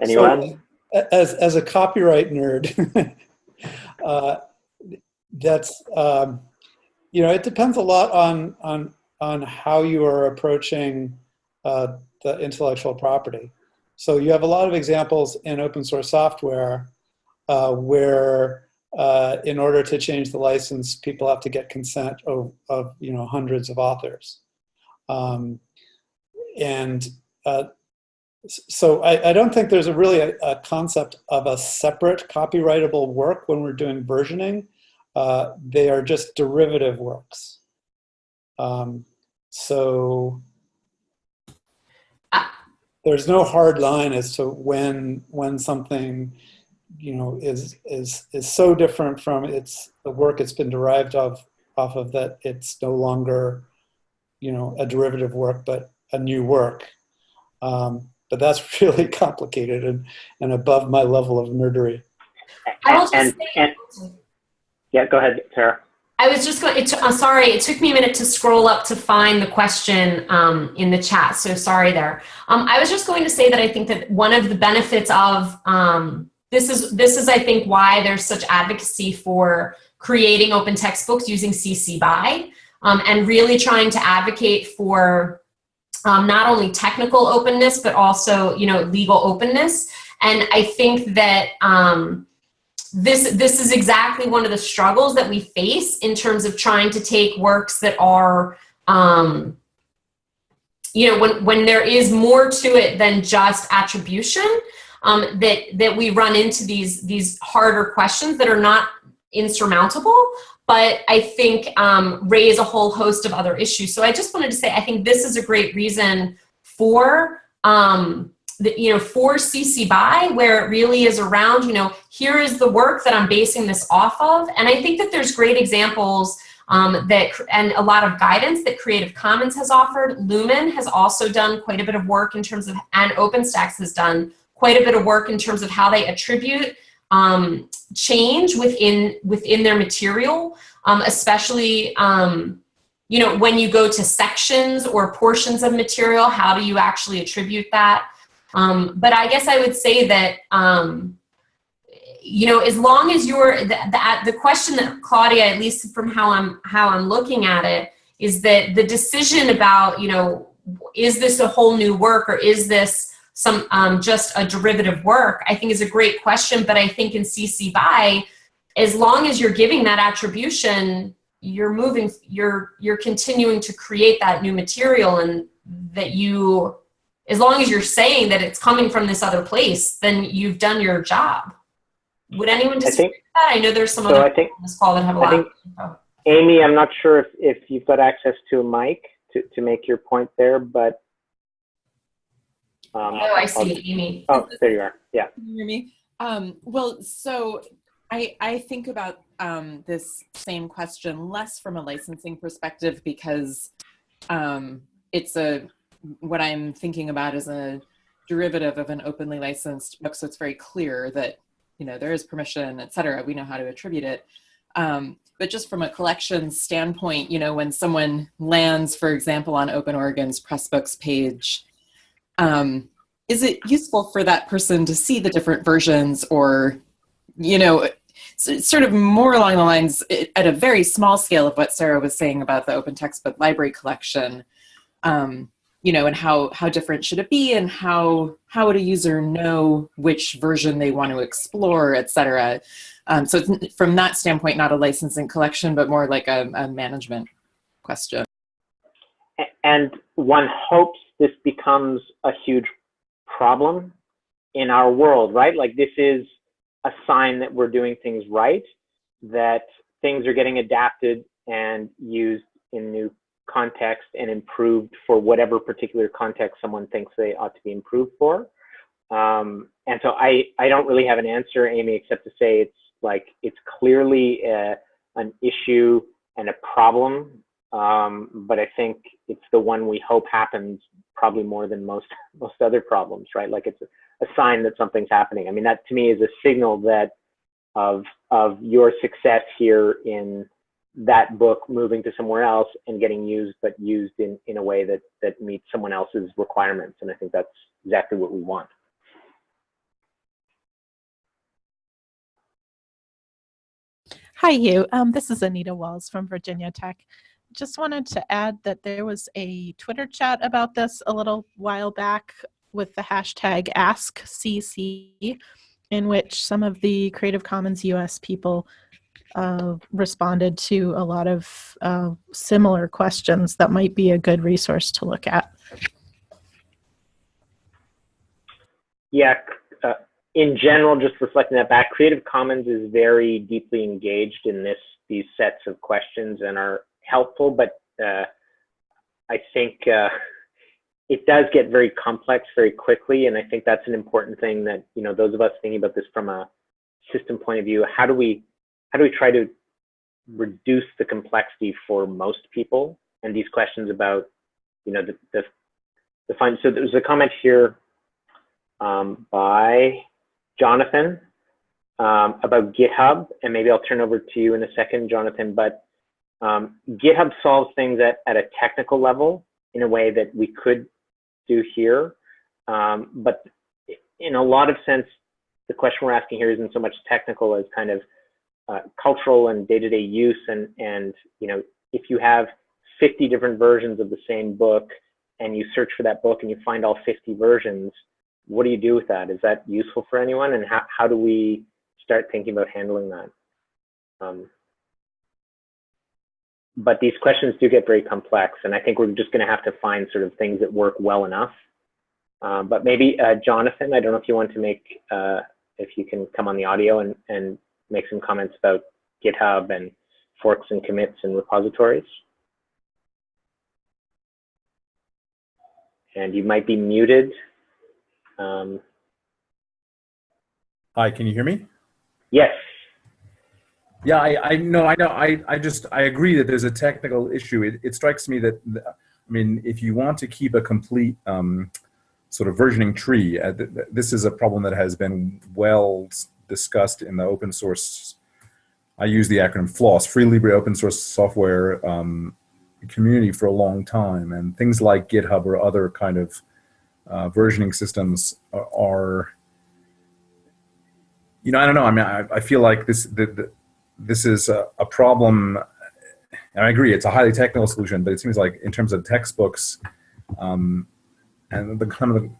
Anyone?
So, as, as a copyright nerd, uh, that's, um, you know, it depends a lot on, on, on how you are approaching uh, the intellectual property. So you have a lot of examples in open source software uh, where uh, in order to change the license, people have to get consent of, of you know hundreds of authors. Um, and uh, so I, I, don't think there's a really a, a, concept of a separate copyrightable work when we're doing versioning. Uh, they are just derivative works. Um, so there's no hard line as to when when something you know is is is so different from its the work it's been derived of off of that it's no longer you know a derivative work but a new work um, but that's really complicated and, and above my level of nerdery
and, and, and yeah go ahead sarah
I was just going. to, uh, sorry, it took me a minute to scroll up to find the question um, in the chat. So sorry there. Um, I was just going to say that I think that one of the benefits of um, this is this is I think why there's such advocacy for creating open textbooks using CC BY um, and really trying to advocate for um, not only technical openness but also you know legal openness. And I think that um, this this is exactly one of the struggles that we face in terms of trying to take works that are um, you know when when there is more to it than just attribution um, that that we run into these these harder questions that are not insurmountable but I think um, raise a whole host of other issues. So I just wanted to say I think this is a great reason for um, the, you know, for CC BY, where it really is around, you know, here is the work that I'm basing this off of. And I think that there's great examples um, that, and a lot of guidance that Creative Commons has offered. Lumen has also done quite a bit of work in terms of, and OpenStax has done quite a bit of work in terms of how they attribute um, change within, within their material, um, especially, um, you know, when you go to sections or portions of material, how do you actually attribute that? Um, but I guess I would say that, um, you know, as long as you're, the, the, the question that Claudia, at least from how I'm, how I'm looking at it, is that the decision about, you know, is this a whole new work or is this some um, just a derivative work, I think is a great question. But I think in CC BY, as long as you're giving that attribution, you're moving, you're, you're continuing to create that new material and that you as long as you're saying that it's coming from this other place, then you've done your job. Would anyone disagree think, with that? I know there's some so other
I think,
on this call that have a lot.
Think, Amy, I'm not sure if, if you've got access to a mic to, to make your point there, but.
Um, oh, I see, I'll, Amy.
Oh, there you are. Yeah.
Can you hear me? Um, well, so I, I think about um, this same question less from a licensing perspective because um, it's a what I'm thinking about is a derivative of an openly licensed book. So it's very clear that, you know, there is permission, et cetera. We know how to attribute it. Um, but just from a collection standpoint, you know, when someone lands, for example, on Open Oregon's Pressbooks page, um, is it useful for that person to see the different versions or, you know, sort of more along the lines at a very small scale of what Sarah was saying about the open textbook library collection. Um, you know, and how, how different should it be and how, how would a user know which version they want to explore, et cetera. Um, so it's from that standpoint, not a licensing collection, but more like a, a management question.
And one hopes this becomes a huge problem in our world, right? Like this is a sign that we're doing things right, that things are getting adapted and used in new context and improved for whatever particular context someone thinks they ought to be improved for. Um, and so I, I don't really have an answer, Amy, except to say it's like it's clearly a, an issue and a problem. Um, but I think it's the one we hope happens probably more than most most other problems, right? Like it's a, sign that something's happening. I mean, that to me is a signal that of of your success here in that book moving to somewhere else and getting used, but used in, in a way that, that meets someone else's requirements. And I think that's exactly what we want.
Hi, Hugh. Um, this is Anita Walz from Virginia Tech. Just wanted to add that there was a Twitter chat about this a little while back with the hashtag AskCC, in which some of the Creative Commons US people uh, responded to a lot of uh, similar questions that might be a good resource to look at.
yeah, uh, in general, just reflecting that back, Creative Commons is very deeply engaged in this these sets of questions and are helpful, but uh, I think uh, it does get very complex very quickly, and I think that's an important thing that you know those of us thinking about this from a system point of view. How do we how do we try to reduce the complexity for most people? And these questions about you know the the, the fine. So there's a comment here um, by Jonathan um, about GitHub, and maybe I'll turn over to you in a second, Jonathan. But um, GitHub solves things at, at a technical level in a way that we could do here. Um, but in a lot of sense, the question we're asking here isn't so much technical as kind of uh, cultural and day-to-day -day use. And, and, you know, if you have 50 different versions of the same book and you search for that book and you find all 50 versions, what do you do with that? Is that useful for anyone? And how, how do we start thinking about handling that? Um, but these questions do get very complex, and I think we're just going to have to find sort of things that work well enough. Um, but maybe uh, Jonathan, I don't know if you want to make, uh, if you can come on the audio and, and make some comments about GitHub and forks and commits and repositories. And you might be muted. Um,
Hi, can you hear me?
Yes.
Yeah, I, I know, I know, I, I just, I agree that there's a technical issue. It, it strikes me that, I mean, if you want to keep a complete um, sort of versioning tree, uh, th this is a problem that has been well discussed in the open source, I use the acronym FLOSS, Free Libre Open Source Software um, community for a long time. And things like GitHub or other kind of uh, versioning systems are, are, you know, I don't know. I mean, I, I feel like this, the, the this is a, a, problem, and I agree, it's a highly technical solution, but it seems like in terms of textbooks, um, and the kind of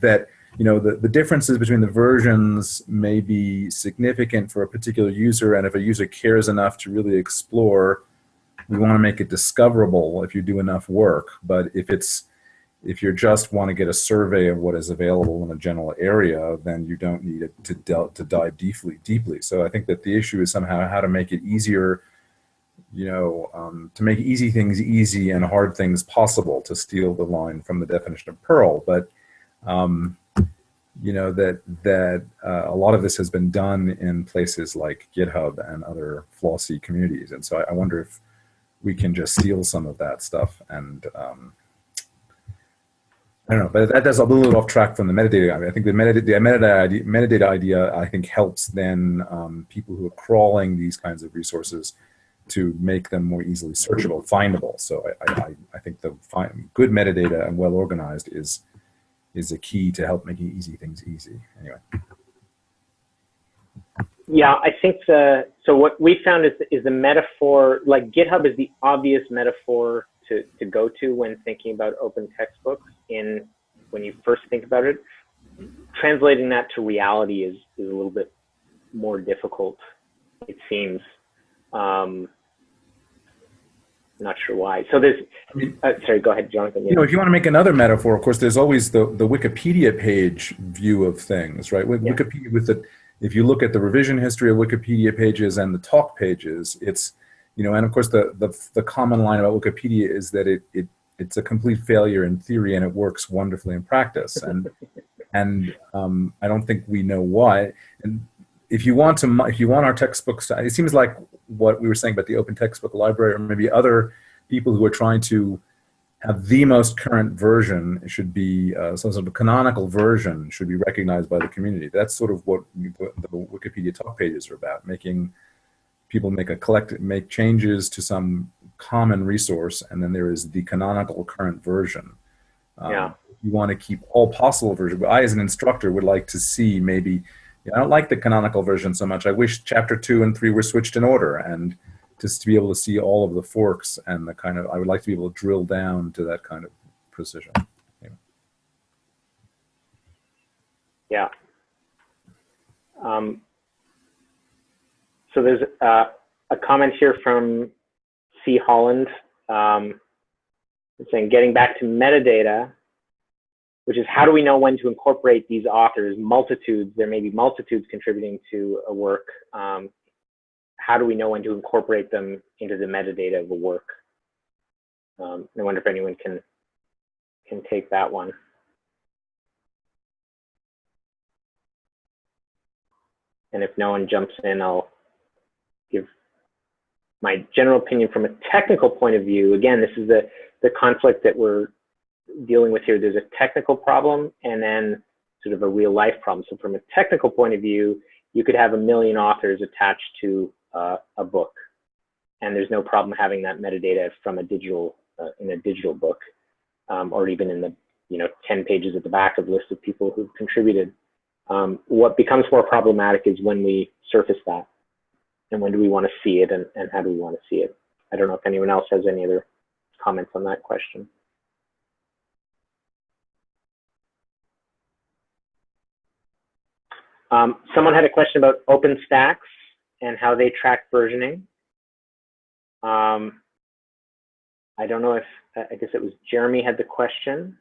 that, you know, the, the differences between the versions may be significant for a particular user, and if a user cares enough to really explore, we want to make it discoverable if you do enough work, but if it's if you just want to get a survey of what is available in a general area, then you don't need it to, to dive deeply, deeply. So I think that the issue is somehow how to make it easier, you know, um, to make easy things easy and hard things possible, to steal the line from the definition of Perl. But, um, you know, that, that uh, a lot of this has been done in places like GitHub and other flossy communities. And so I, I wonder if we can just steal some of that stuff and, um, I don't know, but that, that's a little off track from the metadata. I, mean, I think the metadata, the metadata idea, metadata idea, I think, helps then um, people who are crawling these kinds of resources to make them more easily searchable, findable. So I, I, I think the find, good metadata and well organized is is a key to help making easy things easy. Anyway.
Yeah, I think the so what we found is is the metaphor like GitHub is the obvious metaphor to, to go to when thinking about open textbooks in when you first think about it. Translating that to reality is, is a little bit more difficult, it seems. Um, not sure why. So there's, uh, sorry, go ahead, Jonathan.
You know, if you want to make another metaphor, of course, there's always the, the Wikipedia page view of things, right? With yeah. Wikipedia, with the, if you look at the revision history of Wikipedia pages and the talk pages, it's, you know, and of course the, the, the common line about Wikipedia is that it, it it's a complete failure in theory and it works wonderfully in practice. And and um, I don't think we know why. And if you want to, if you want our textbooks, to, it seems like what we were saying about the open textbook library, or maybe other people who are trying to have the most current version should be uh, some sort of a canonical version should be recognized by the community. That's sort of what the Wikipedia talk pages are about, making people make a collect make changes to some common resource, and then there is the canonical current version.
Um, yeah.
You want to keep all possible versions. But I, as an instructor, would like to see maybe. You know, I don't like the canonical version so much. I wish chapter two and three were switched in order, and just to be able to see all of the forks and the kind of. I would like to be able to drill down to that kind of precision.
Yeah. yeah. Um, so there's uh, a comment here from C. Holland um, saying, getting back to metadata, which is how do we know when to incorporate these authors, multitudes, there may be multitudes contributing to a work. Um, how do we know when to incorporate them into the metadata of a work? Um, I wonder if anyone can, can take that one. And if no one jumps in, I'll give my general opinion from a technical point of view. Again, this is the, the conflict that we're dealing with here, there's a technical problem and then sort of a real life problem. So from a technical point of view, you could have a million authors attached to uh, a book, and there's no problem having that metadata from a digital uh, in a digital book, um, or even in the you know 10 pages at the back of list of people who've contributed. Um, what becomes more problematic is when we surface that, and when do we want to see it, and, and how do we want to see it? I don't know if anyone else has any other comments on that question. Um, someone had a question about OpenStax and how they track versioning. Um, I don't know if, I guess it was Jeremy had the question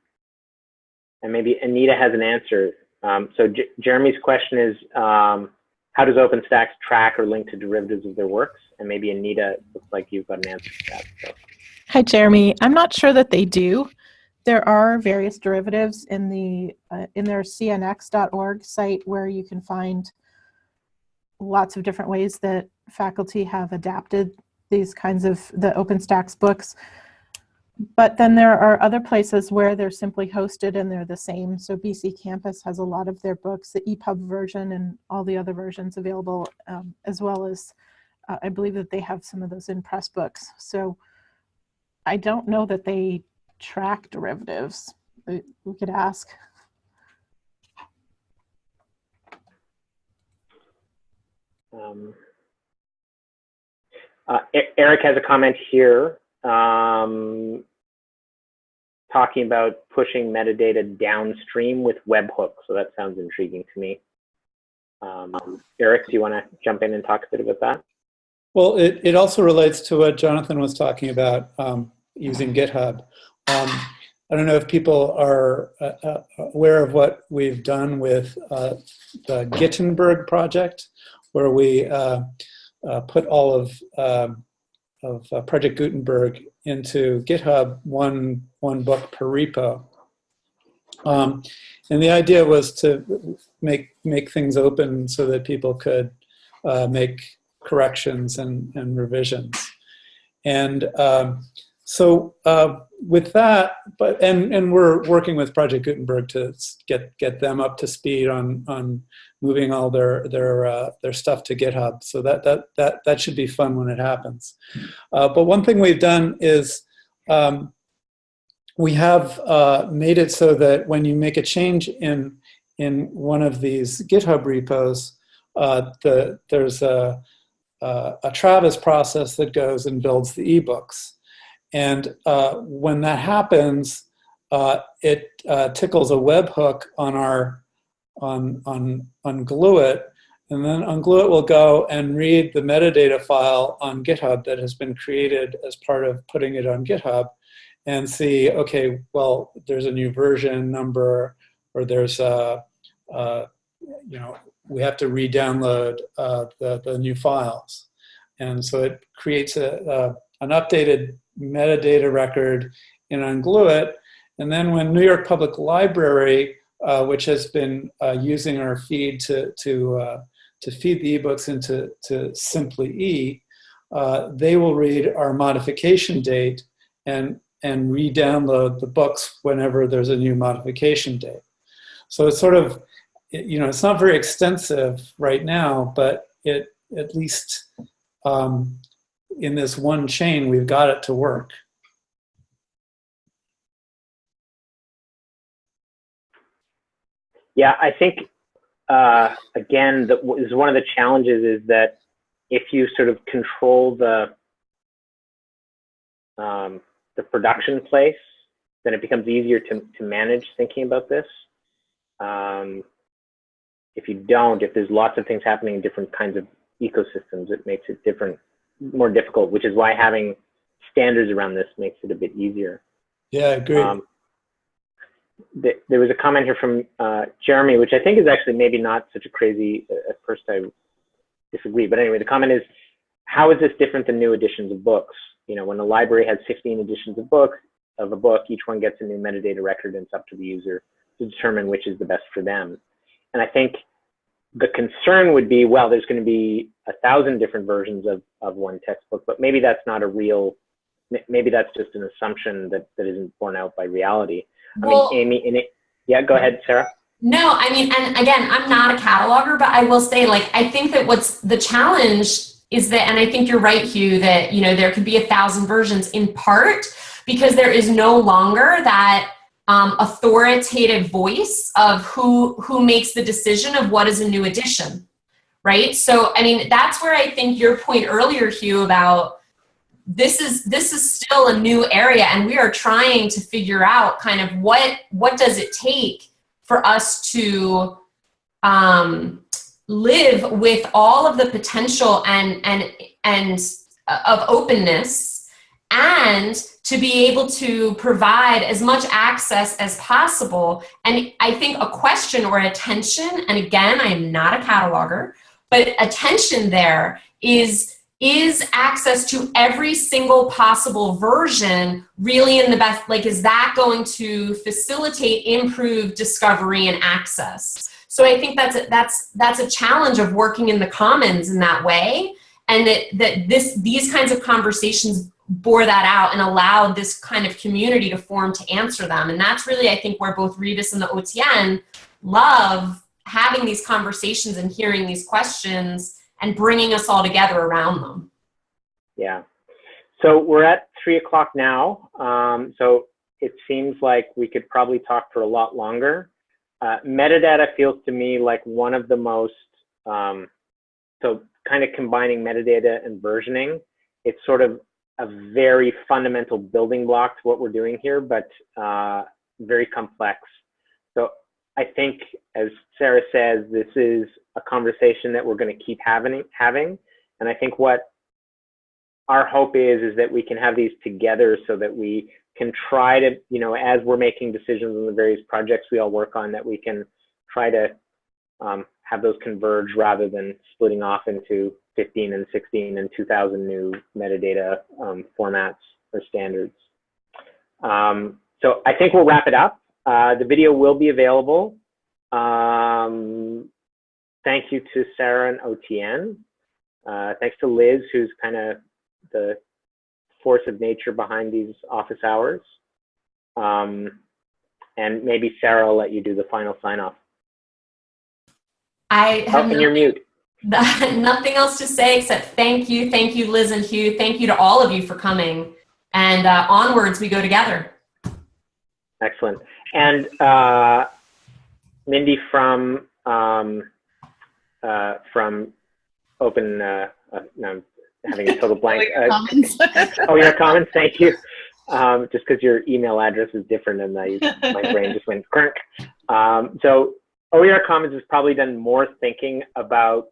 and maybe Anita has an answer. Um, so J Jeremy's question is, um, how does OpenStax track or link to derivatives of their works? And maybe Anita, looks like you've got an answer to that. So.
Hi, Jeremy. I'm not sure that they do there are various derivatives in the uh, in their cnx.org site where you can find lots of different ways that faculty have adapted these kinds of the OpenStax books. But then there are other places where they're simply hosted and they're the same. So BCcampus has a lot of their books, the EPUB version and all the other versions available, um, as well as uh, I believe that they have some of those in Pressbooks. So I don't know that they track derivatives? We could ask.
Um, uh, Eric has a comment here um, talking about pushing metadata downstream with webhooks. So that sounds intriguing to me. Um, Eric, do you want to jump in and talk a bit about that?
Well, it, it also relates to what Jonathan was talking about um, using GitHub. Um, I don't know if people are uh, uh, aware of what we've done with uh, the Gutenberg project, where we uh, uh put all of, um, of uh, Project Gutenberg into GitHub, one, one book per repo. Um, and the idea was to make, make things open so that people could make corrections and, and revisions. And um, so uh, with that, but and and we're working with Project Gutenberg to get get them up to speed on on moving all their their uh, their stuff to GitHub. So that that that that should be fun when it happens. Uh, but one thing we've done is um, we have uh, made it so that when you make a change in in one of these GitHub repos, uh, the there's a a Travis process that goes and builds the ebooks. And uh, when that happens, uh, it uh, tickles a webhook on our on on on Glue.it, and then Unglue.it will go and read the metadata file on GitHub that has been created as part of putting it on GitHub, and see, okay, well, there's a new version number, or there's a, a you know, we have to re-download uh, the the new files, and so it creates a, a an updated metadata record in Unglue.it. And then when New York Public Library, uh, which has been uh, using our feed to, to, uh, to feed the ebooks into to Simply E, uh, they will read our modification date and, and re-download the books whenever there's a new modification date. So it's sort of, you know, it's not very extensive right now, but it at least um, in this one chain, we've got it to work.
Yeah, I think, uh, again, that is one of the challenges is that if you sort of control the, um, the production place, then it becomes easier to, to manage thinking about this. Um, if you don't, if there's lots of things happening in different kinds of ecosystems, it makes it different more difficult, which is why having standards around this makes it a bit easier.
Yeah, I agree. Um,
th there was a comment here from uh, Jeremy, which I think is actually maybe not such a crazy, uh, at first I disagree, but anyway, the comment is, how is this different than new editions of books? You know, when a library has 15 editions of books, of a book, each one gets a new metadata record and it's up to the user to determine which is the best for them. And I think the concern would be, well, there's going to be a thousand different versions of, of one textbook, but maybe that's not a real, maybe that's just an assumption that, that isn't borne out by reality.
Well,
I mean, Amy, it, yeah, go ahead, Sarah.
No, I mean, and again, I'm not a cataloger, but I will say, like, I think that what's the challenge is that, and I think you're right, Hugh, that, you know, there could be a thousand versions in part because there is no longer that um, authoritative voice of who, who makes the decision of what is a new edition, right? So, I mean, that's where I think your point earlier, Hugh, about this is this is still a new area and we are trying to figure out kind of what what does it take for us to um, live with all of the potential and and and uh, of openness and to be able to provide as much access as possible. And i think a question or attention and again i am not a cataloger but attention there is is access to every single possible version really in the best like is that going to facilitate improved discovery and access? So i think that's a, that's that's a challenge of working in the commons in that way. And that that this these kinds of conversations bore that out and allowed this kind of community to form to answer them. And that's really i think where both rebus and the otn love having these conversations and hearing these questions and bringing us all together around them.
Yeah. So we're at three o'clock now. Um, so it seems like we could probably talk for a lot longer. Uh, metadata feels to me like one of the most, um, so kind of combining metadata and versioning, it's sort of a very fundamental building block to what we're doing here, but uh, very complex. So I think, as Sarah says, this is a conversation that we're going to keep having. Having, and I think what our hope is is that we can have these together so that we can try to, you know, as we're making decisions on the various projects we all work on, that we can try to um, have those converge rather than splitting off into 15 and 16 and 2,000 new metadata um, formats or standards. Um, so I think we'll wrap it up. Uh, the video will be available. Um, thank you to Sarah and OTN. Uh, thanks to Liz, who's kind of the force of nature behind these office hours. Um, and maybe Sarah will let you do the final sign off.
I have
oh, and you're mute.
nothing else to say except thank you, thank you, Liz and Hugh. Thank you to all of you for coming. And uh, onwards we go together.
Excellent. And uh, Mindy from um, uh, from Open. Uh, uh, no, I'm having a total blank.
OER Commons.
OER Commons. Thank you. Um, just because your email address is different and I, my brain just went crank. Um, so OER Commons has probably done more thinking about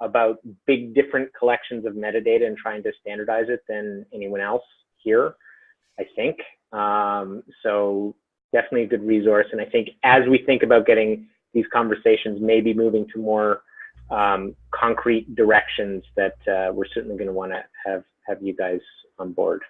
about big different collections of metadata and trying to standardize it than anyone else here, I think. Um, so definitely a good resource. And I think as we think about getting these conversations maybe moving to more um, concrete directions that uh, we're certainly going to want to have have you guys on board.